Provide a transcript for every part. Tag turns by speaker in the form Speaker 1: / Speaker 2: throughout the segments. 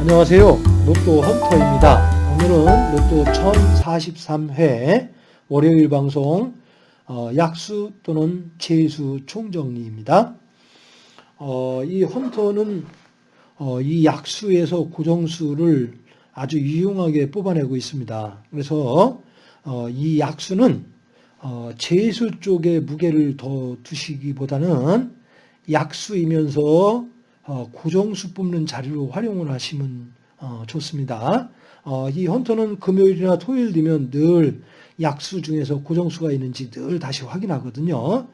Speaker 1: 안녕하세요. 로또 헌터입니다. 오늘은 로또 1043회 월요일 방송 어, 약수 또는 재수 총정리입니다. 어, 이 헌터는 어, 이 약수에서 고정수를 아주 유용하게 뽑아내고 있습니다. 그래서 어, 이 약수는 어, 재수 쪽에 무게를 더 두시기보다는 약수이면서 어, 고정수 뽑는 자리로 활용을 하시면 어, 좋습니다. 어, 이 헌터는 금요일이나 토요일 되면 늘 약수 중에서 고정수가 있는지 늘 다시 확인하거든요.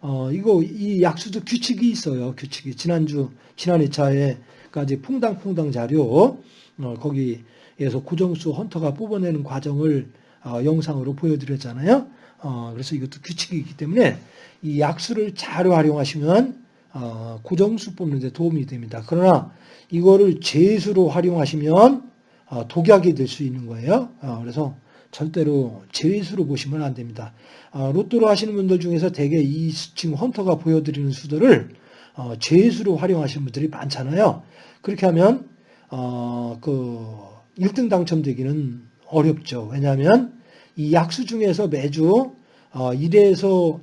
Speaker 1: 어, 이거 이 약수도 규칙이 있어요. 규칙이 지난주 지난 2차에까지 퐁당퐁당 자료 어, 거기에서 고정수 헌터가 뽑아내는 과정을 어, 영상으로 보여드렸잖아요. 어, 그래서 이것도 규칙이 있기 때문에 이 약수를 잘 활용하시면 어, 고정수 뽑는 데 도움이 됩니다. 그러나 이거를 재수로 활용하시면 어, 독약이 될 수 있는 거예요. 어, 그래서 절대로 재수로 보시면 안 됩니다. 어, 로또로 하시는 분들 중에서 대개 이 지금 헌터가 보여드리는 수들을 어, 재수로 활용하시는 분들이 많잖아요. 그렇게 하면 어, 그 1등 당첨되기는 어렵죠. 왜냐하면 이 약수 중에서 매주 어, 1에서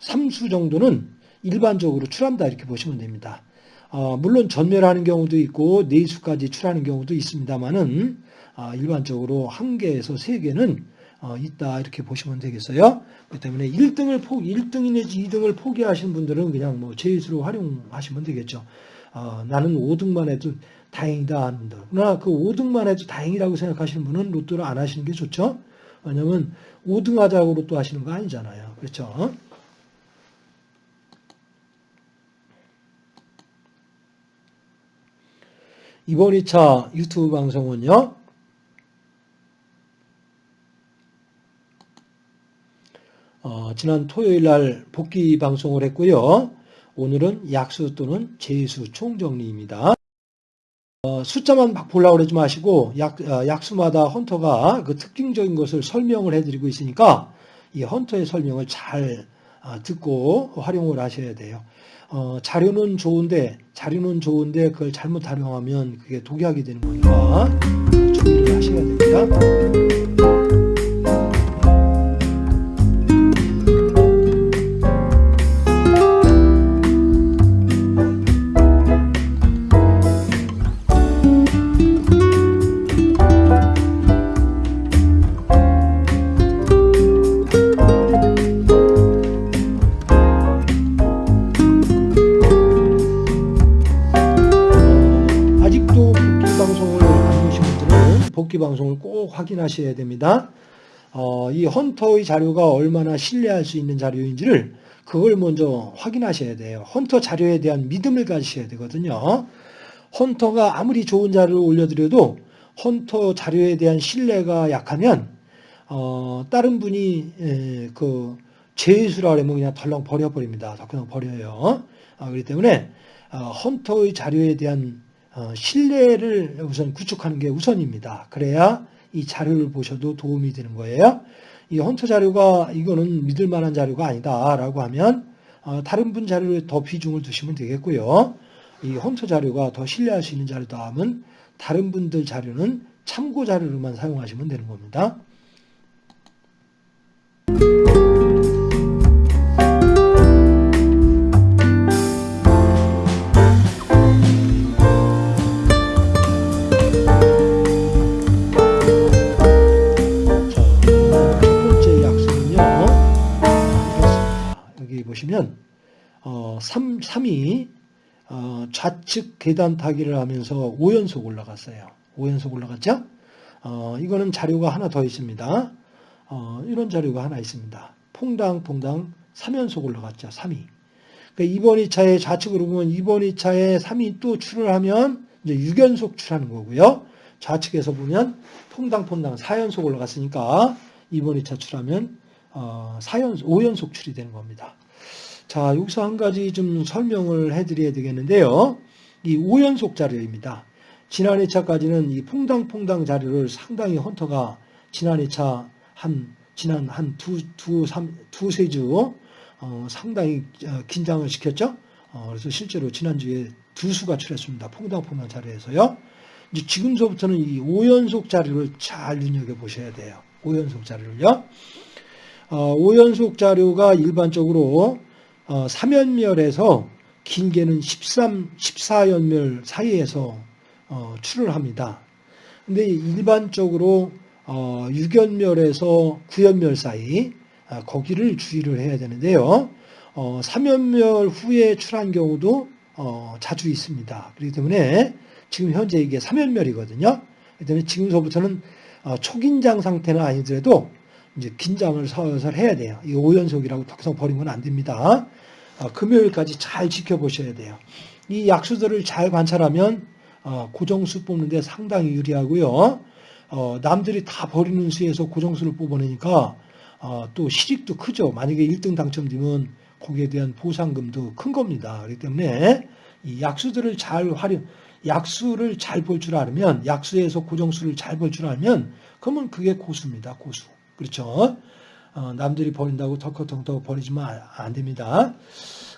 Speaker 1: 3수 정도는 일반적으로 출한다 이렇게 보시면 됩니다. 어, 물론 전멸하는 경우도 있고 네수까지 출하는 경우도 있습니다만은 어, 일반적으로 한 개에서 세 개는 어, 있다 이렇게 보시면 되겠어요. 그렇기 때문에 1등을 포 1등 내지 2등을 포기하시는 분들은 그냥 뭐 제수로 활용하시면 되겠죠. 어, 나는 5등만 해도 다행이다 분들. 그러나 그 5등만 해도 다행이라고 생각하시는 분은 로또를 안 하시는 게 좋죠. 왜냐하면 5등 하자고 로또 하시는 거 아니잖아요. 그렇죠. 이번 2차 유튜브 방송은요. 어, 지난 토요일 날 복귀 방송을 했고요. 오늘은 약수 또는 재수 총정리입니다. 어, 숫자만 막 보려고 그러지 마시고 약, 어, 약수마다 헌터가 그 특징적인 것을 설명을 해드리고 있으니까 이 헌터의 설명을 잘 어, 듣고 활용을 하셔야 돼요. 어, 자료는 좋은데 자료는 좋은데 그걸 잘못 활용하면 그게 독약이 되는 거니까注意를 하셔야 됩니다. 확인하셔야 됩니다. 어, 이 헌터의 자료가 얼마나 신뢰할 수 있는 자료인지를 그걸 먼저 확인하셔야 돼요. 헌터 자료에 대한 믿음을 가지셔야 되거든요. 헌터가 아무리 좋은 자료를 올려드려도 헌터 자료에 대한 신뢰가 약하면 어, 다른 분이 에, 그 재수라 그러면 그냥 덜렁 버려버립니다. 더 그냥 버려요. 어, 그렇기 때문에 어, 헌터의 자료에 대한 어, 신뢰를 우선 구축하는 게 우선입니다. 그래야 이 자료를 보셔도 도움이 되는 거예요. 이 헌터 자료가 이거는 믿을 만한 자료가 아니다라고 하면 어, 다른 분 자료에 더 비중을 두시면 되겠고요. 이 헌터 자료가 더 신뢰할 수 있는 자료다 하면 다른 분들 자료는 참고 자료로만 사용하시면 되는 겁니다. 3, 3이 어, 좌측 계단 타기를 하면서 5연속 올라갔어요. 5연속 올라갔죠? 어, 이거는 자료가 하나 더 있습니다. 어, 이런 자료가 하나 있습니다. 퐁당퐁당 3연속 올라갔죠. 3이. 그러니까 이번 2차에 좌측으로 보면 이번 2차에 3이 또 출을 하면 이제 6연속 출하는 거고요. 좌측에서 보면 퐁당퐁당 4연속 올라갔으니까 이번 2차 출하면 어, 4연속, 5연속 출이 되는 겁니다. 자, 여기서 한 가지 좀 설명을 해드려야 되겠는데요. 이 5연속 자료입니다. 지난 2차까지는 이 퐁당퐁당 자료를 상당히 헌터가 지난 2차 한 지난 한 두, 두, 삼, 두세 주 어, 상당히 어, 긴장을 시켰죠. 어, 그래서 실제로 지난주에 두 수가 출했습니다. 퐁당퐁당 자료에서요. 이제 지금서부터는 이 5연속 자료를 잘 눈여겨보셔야 돼요. 5연속 자료를요. 어, 5연속 자료가 일반적으로 어, 3연멸에서 길게는 13, 14연멸 사이에서 어, 출을 합니다. 근데 일반적으로 어, 6연멸에서 9연멸 사이 아, 거기를 주의를 해야 되는데요. 어, 3연멸 후에 출한 경우도 어, 자주 있습니다. 그렇기 때문에 지금 현재 이게 3연멸이거든요. 그렇기 때문에 지금서부터는 어, 초긴장 상태는 아니더라도 이제 긴장을 서서히 해야 돼요. 이 5연속이라고 더 이상 버리면 안 됩니다. 어, 금요일까지 잘 지켜보셔야 돼요. 이 약수들을 잘 관찰하면 어, 고정수 뽑는데 상당히 유리하고요. 어, 남들이 다 버리는 수에서 고정수를 뽑아내니까 어, 또 실익도 크죠. 만약에 1등 당첨되면 거기에 대한 보상금도 큰 겁니다. 그렇기 때문에 이 약수들을 잘 활용, 약수를 잘 볼 줄 알면, 약수에서 고정수를 잘 볼 줄 알면, 그러면 그게 고수입니다. 고수. 그렇죠. 어, 남들이 버린다고 덜컥덜컥 버리지만 안 됩니다.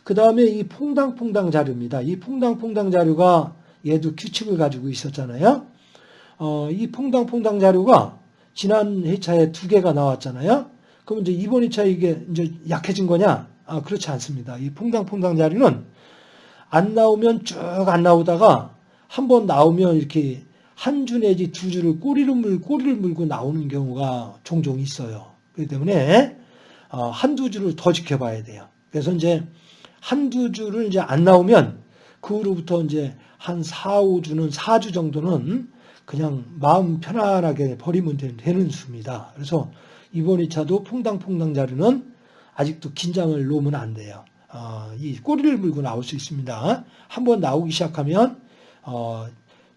Speaker 1: 그 다음에 이 퐁당퐁당 자료입니다. 이 퐁당퐁당 자료가 얘도 규칙을 가지고 있었잖아요. 어, 이 퐁당퐁당 자료가 지난 회차에 두 개가 나왔잖아요. 그럼 이제 이번 회차 이게 이제 약해진 거냐? 아, 그렇지 않습니다. 이 퐁당퐁당 자료는 안 나오면 쭉 안 나오다가 한 번 나오면 이렇게 한 주 내지 두 주를 꼬리를 물, 꼬리를 물고 나오는 경우가 종종 있어요. 그렇기 때문에 어, 한두 주를 더 지켜봐야 돼요. 그래서 이제 한두 주를 이제 안 나오면 그 후로부터 이제 한 4, 5주는 4주 정도는 그냥 마음 편안하게 버리면 되는 수입니다. 그래서 이번 2차도 퐁당퐁당 자료는 아직도 긴장을 놓으면 안 돼요. 어, 이 꼬리를 물고 나올 수 있습니다. 한번 나오기 시작하면 어,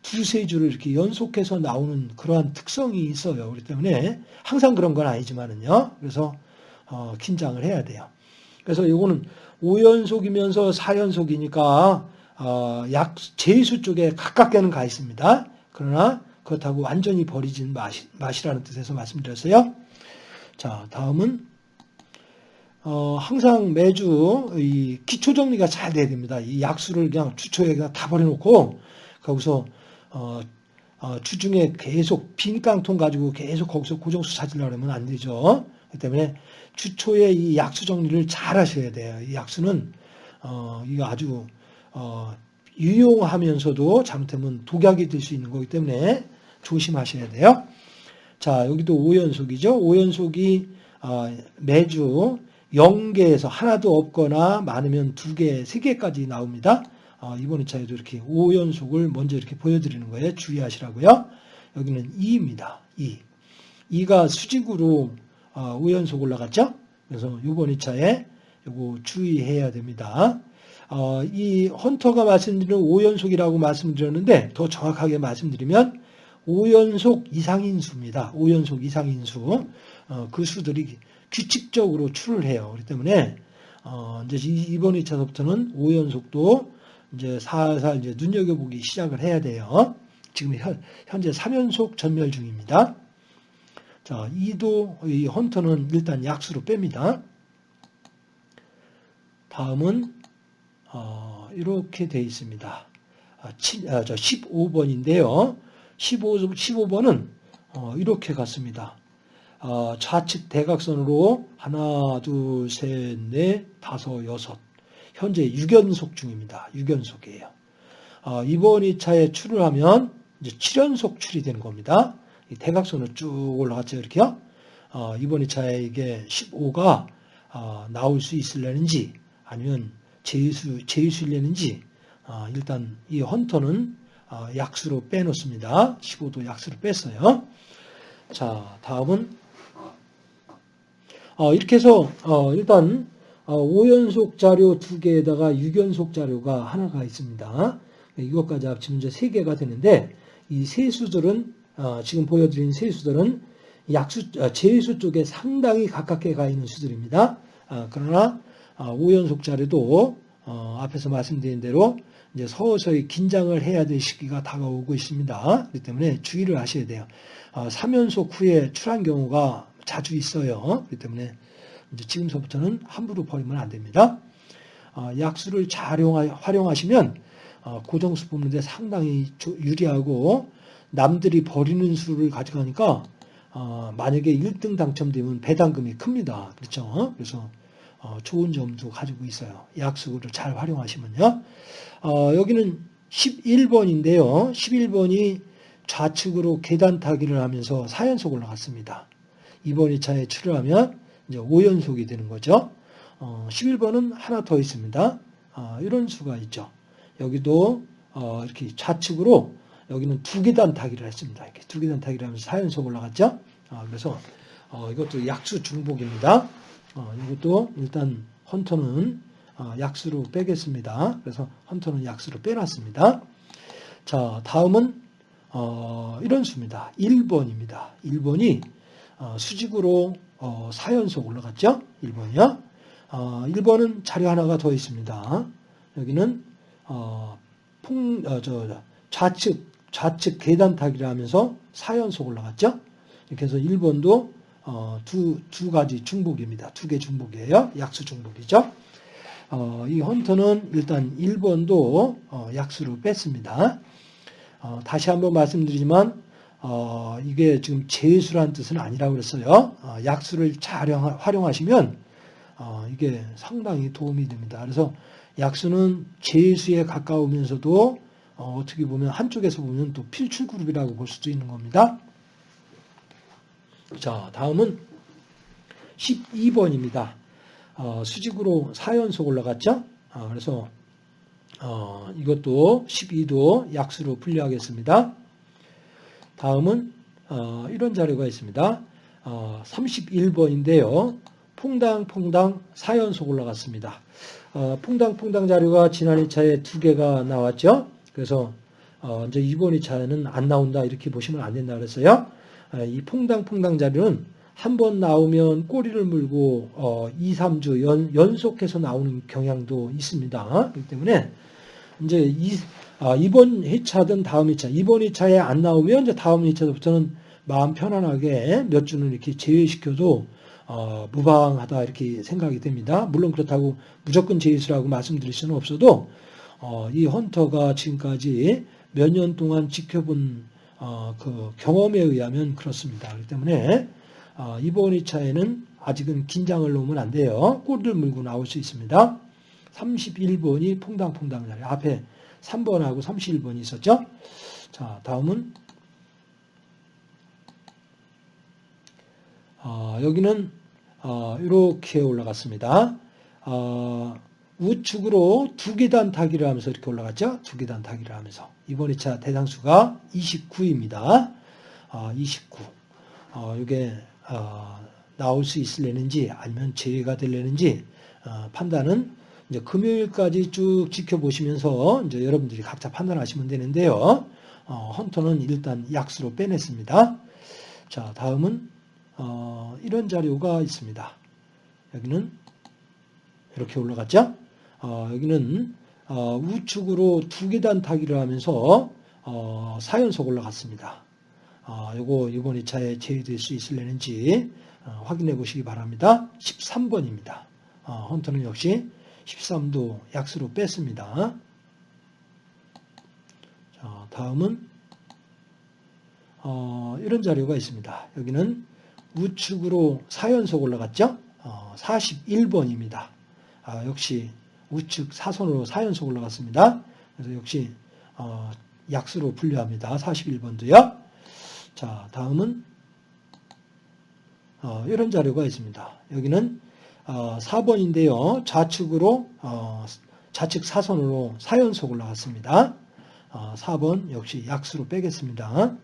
Speaker 1: 두세 주를 이렇게 연속해서 나오는 그러한 특성이 있어요. 그렇기 때문에 항상 그런 건 아니지만은요. 그래서 어, 긴장을 해야 돼요. 그래서 이거는 5연속이면서 4연속이니까 어, 약 제수 쪽에 가깝게는 가 있습니다. 그러나 그렇다고 완전히 버리진 마시, 마시라는 뜻에서 말씀드렸어요. 자, 다음은 어, 항상 매주 이 기초 정리가 잘 돼야 됩니다. 이 약수를 그냥 주초에 그냥 다 버려놓고 거기서 어, 어, 주중에 계속 빈 깡통 가지고 계속 거기서 고정수 찾으려고 하면 안 되죠. 그렇기 때문에 주초에 이 약수 정리를 잘 하셔야 돼요. 이 약수는 어, 이거 아주 어, 유용하면서도 잘못하면 독약이 될 수 있는 거기 때문에 조심하셔야 돼요. 자, 여기도 5연속이죠. 5연속이 어, 매주 0개에서 하나도 없거나 많으면 2개, 3개까지 나옵니다. 어, 이번 2차에도 이렇게 5연속을 먼저 이렇게 보여드리는 거예요. 주의하시라고요. 여기는 2입니다. 2. 2가 수직으로 5연속 올라갔죠. 그래서 이번 2차에 이거 주의해야 됩니다. 어, 이 헌터가 말씀드리는 5연속이라고 말씀드렸는데 더 정확하게 말씀드리면 5연속 이상인 수입니다. 5연속 이상인 수. 어, 그 수들이 규칙적으로 출을 해요. 그렇기 때문에 어, 이제 이번 2차서부터는 5연속도 이제 살살 이제 눈여겨보기 시작을 해야 돼요. 지금 현, 현재 3연속 전멸 중입니다. 자, 2도 이 헌터는 일단 약수로 뺍니다. 다음은 어, 이렇게 되어 있습니다. 아, 7, 아, 저 15번인데요. 15, 15번은 어, 이렇게 갔습니다. 어, 좌측 대각선으로 하나, 둘, 셋, 넷, 다섯, 여섯. 현재 6연속 중입니다. 6연속이에요. 어, 이번 2차에 출을 하면 이제 7연속 출이 되는 겁니다. 이 대각선으로 쭉 올라갔죠. 이렇게요. 어, 이번 2차에 이게 15가 어, 나올 수 있을려는지 아니면 제수, 제수일려는지 어, 일단 이 헌터는 어, 약수로 빼놓습니다. 15도 약수로 뺐어요. 자, 다음은 어, 이렇게 해서 어, 일단 5연속 자료 2개에다가 6연속 자료가 하나가 있습니다. 이것까지 합치면 이제 3개가 되는데 이 세수들은 지금 보여드린 세수들은 약수 제수 쪽에 상당히 가깝게 가 있는 수들입니다. 그러나 5연속 자료도 앞에서 말씀드린 대로 이제 서서히 긴장을 해야 될 시기가 다가오고 있습니다. 그렇기 때문에 주의를 하셔야 돼요. 3연속 후에 출한 경우가 자주 있어요. 그렇기 때문에 이제 지금서부터는 함부로 버리면 안 됩니다. 어, 약수를 잘 활용하시면 어, 고정수 뽑는데 상당히 유리하고 남들이 버리는 수를 가져가니까 어, 만약에 1등 당첨되면 배당금이 큽니다. 그렇죠? 그래서 어, 좋은 점도 가지고 있어요. 약수를 잘 활용하시면요. 어, 여기는 11번인데요. 11번이 좌측으로 계단 타기를 하면서 4연속 올라갔습니다. 이번 2차에 출혈하면 이제 5연속이 되는 거죠. 어, 11번은 하나 더 있습니다. 어, 이런 수가 있죠. 여기도 어, 이렇게 좌측으로 여기는 두 계단 타기를 했습니다. 이렇게 두 계단 타기를 하면서 4연속 올라갔죠. 어, 그래서 어, 이것도 약수 중복입니다. 어, 이것도 일단 헌터는 어, 약수로 빼겠습니다. 그래서 헌터는 약수로 빼놨습니다. 자, 다음은 어, 이런 수입니다. 1번입니다. 1번이 어, 수직으로 어, 4연속 올라갔죠? 1번이요. 어, 1번은 자료 하나가 더 있습니다. 여기는 어, 풍, 어, 저, 좌측, 좌측 계단 타기를 하면서 4연속 올라갔죠? 이렇게 해서 1번도 어, 두, 두 가지 중복입니다. 두 개 중복이에요. 약수 중복이죠. 어, 이 헌터는 일단 1번도 어, 약수로 뺐습니다. 어, 다시 한번 말씀드리지만 어, 이게 지금 제수라는 뜻은 아니라고 그랬어요. 어, 약수를 잘 활용하시면 어, 이게 상당히 도움이 됩니다. 그래서 약수는 제수에 가까우면서도 어, 떻게 보면 한쪽에서 보면 또 필출 그룹이라고 볼 수도 있는 겁니다. 자, 다음은 12번입니다. 어, 수직으로 4연속 올라갔죠? 어, 그래서 어, 이것도 12도 약수로 분류하겠습니다. 다음은 어, 이런 자료가 있습니다. 31번인데요. 어, 퐁당퐁당 4연속 올라갔습니다. 어, 퐁당퐁당 자료가 지난 2차에 두 개가 나왔죠. 그래서 이제 이번 2차에는 안 나온다 이렇게 보시면 안 된다 그랬어요. 이 퐁당퐁당 자료는 한 번 나오면 꼬리를 물고 어, 2, 3주 연, 연속해서 나오는 경향도 있습니다. 그렇기 때문에 이제 이, 아, 이번 회차든 다음 회차, 이번 회차에 안 나오면 이제 다음 회차부터는 마음 편안하게 몇 주는 이렇게 제외시켜도 어, 무방하다 이렇게 생각이 됩니다. 물론 그렇다고 무조건 제외수라고 말씀드릴 수는 없어도 어, 이 헌터가 지금까지 몇 년 동안 지켜본 어, 그 경험에 의하면 그렇습니다. 그렇기 때문에 어, 이번 2차에는 아직은 긴장을 놓으면 안 돼요. 꼬리를 물고 나올 수 있습니다. 31번이 퐁당퐁당 자리 앞에 3번하고 31번이 있었죠. 자, 다음은 어, 여기는 어, 이렇게 올라갔습니다. 어, 우측으로 두 계단 타기를 하면서 이렇게 올라갔죠. 두 계단 타기를 하면서 이번 2차 대상수가 29입니다. 어, 29. 어, 이게 어, 나올 수 있을려는지 아니면 제외가 될려는지 어, 판단은 이제 금요일까지 쭉 지켜보시면서 이제 여러분들이 각자 판단하시면 되는데요. 어, 헌터는 일단 약수로 빼냈습니다. 자, 다음은 어, 이런 자료가 있습니다. 여기는 이렇게 올라갔죠? 어, 여기는 어, 우측으로 두 계단 타기를 하면서 어, 4연속 올라갔습니다. 어, 요거 이번 2차에 제외될 수 있을려는지 어, 확인해 보시기 바랍니다. 13번입니다. 어, 헌터는 역시 13도 약수로 뺐습니다. 자, 다음은 어, 이런 자료가 있습니다. 여기는 우측으로 4연속 올라갔죠? 어, 41번입니다. 아, 역시 우측 사선으로 4연속 올라갔습니다. 그래서 역시 어, 약수로 분류합니다. 41번도요. 자, 다음은 어, 이런 자료가 있습니다. 여기는 어, 4번인데요. 좌측으로 어, 좌측 사선으로 4연속 올라갔습니다. 어, 4번 역시 약수로 빼겠습니다.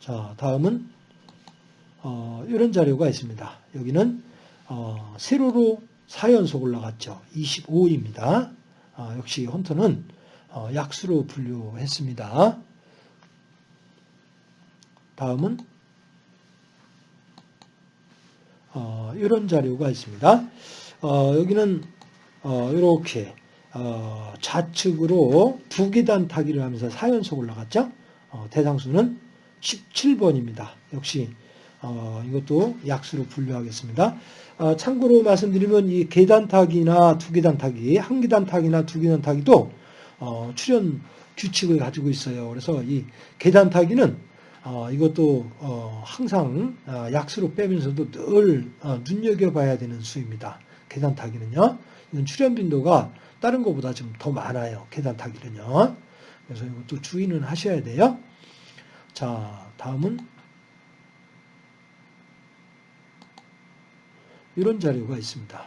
Speaker 1: 자, 다음은 어, 이런 자료가 있습니다. 여기는 어, 세로로 4연속 올라갔죠. 25입니다. 아, 역시 헌터는 어, 약수로 분류했습니다. 다음은 어, 이런 자료가 있습니다. 어, 여기는 어, 이렇게 어, 좌측으로 두 계단 타기를 하면서 4연속 올라갔죠. 어, 대상수는 17번입니다. 역시 어, 이것도 약수로 분류하겠습니다. 아, 참고로 말씀드리면 이 계단 타기나 두 계단 타기, 한 계단 타기나 두 계단 타기도 어, 출현 규칙을 가지고 있어요. 그래서 이 계단 타기는 어, 이것도 어, 항상 어, 약수로 빼면서도 늘 어, 눈여겨봐야 되는 수입니다. 계단 타기는요. 이건 출현 빈도가 다른 것보다 좀 더 많아요. 계단 타기는요. 그래서 이것도 주의는 하셔야 돼요. 자, 다음은 이런 자료가 있습니다.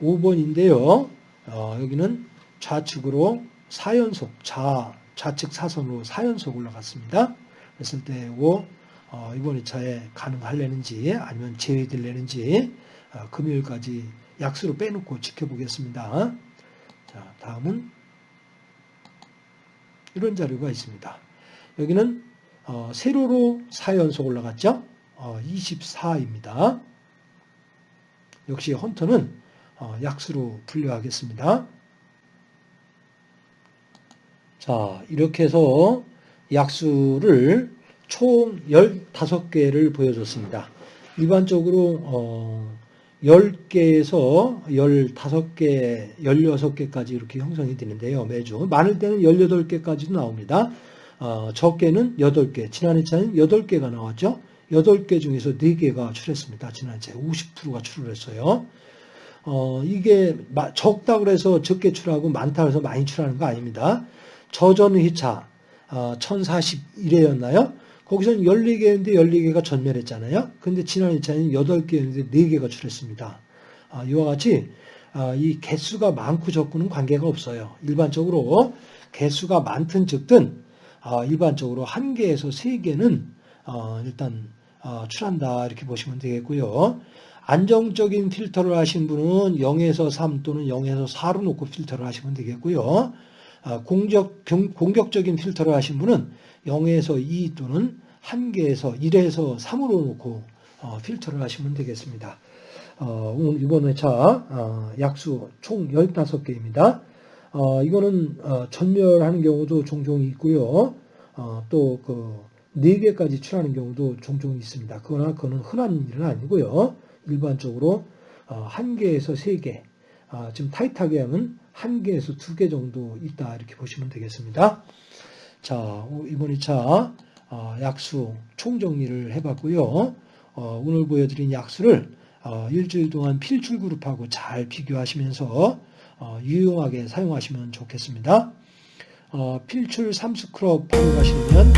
Speaker 1: 5번인데요. 어, 여기는 좌측으로 4연속, 좌, 좌측 사선으로 4연속 올라갔습니다. 그랬을 때 이거 어, 이번 2차에 가능할려는지 아니면 제외될려는지 어, 금요일까지 약수로 빼놓고 지켜보겠습니다. 자, 다음은 이런 자료가 있습니다. 여기는 어, 세로로 4연속 올라갔죠? 어, 24입니다. 역시 헌터는 어, 약수로 분류하겠습니다. 자, 이렇게 해서 약수를 총 15개를 보여줬습니다. 일반적으로 어, 10개에서 15개, 16개까지 이렇게 형성이 되는데요. 매주. 많을 때는 18개까지도 나옵니다. 어, 적게는 8개. 지난 해 차는 8개가 나왔죠. 8개 중에서 4개가 출했습니다. 지난 해차에 50%가 출을 했어요. 어, 이게 적다고 해서 적게 출하고 많다고 해서 많이 출하는 거 아닙니다. 저전 회차 어, 1041회였나요? 거기서는 14개였는데 14개가 전멸했잖아요. 근데 지난 2차에는 8개였는데 4개가 출했습니다. 아, 이와 같이 아, 이 개수가 많고 적고는 관계가 없어요. 일반적으로 개수가 많든 적든 아, 일반적으로 1개에서 3개는 어, 일단 어, 출한다 이렇게 보시면 되겠고요. 안정적인 필터를 하신 분은 0에서 3 또는 0에서 4로 놓고 필터를 하시면 되겠고요. 공격, 공격적인 필터를 하신 분은 0에서 2 또는 1개에서 1에서 3으로 놓고 어, 필터를 하시면 되겠습니다. 어, 오늘 이번 회차 어, 약수 총 15개입니다. 이거는 전멸하는 경우도 종종 있고요. 또그 4개까지 출하는 경우도 종종 있습니다. 그러나 그거는 흔한 일은 아니고요. 일반적으로 1개에서 3개, 지금 타이트하게 하면 1개에서 2개 정도 있다 이렇게 보시면 되겠습니다. 자, 이번 2차 어, 약수 총정리를 해봤고요. 어, 오늘 보여드린 약수를 어, 일주일 동안 필출 그룹하고 잘 비교하시면서 유용하게 사용하시면 좋겠습니다. 필출 3스크럽 활용하시면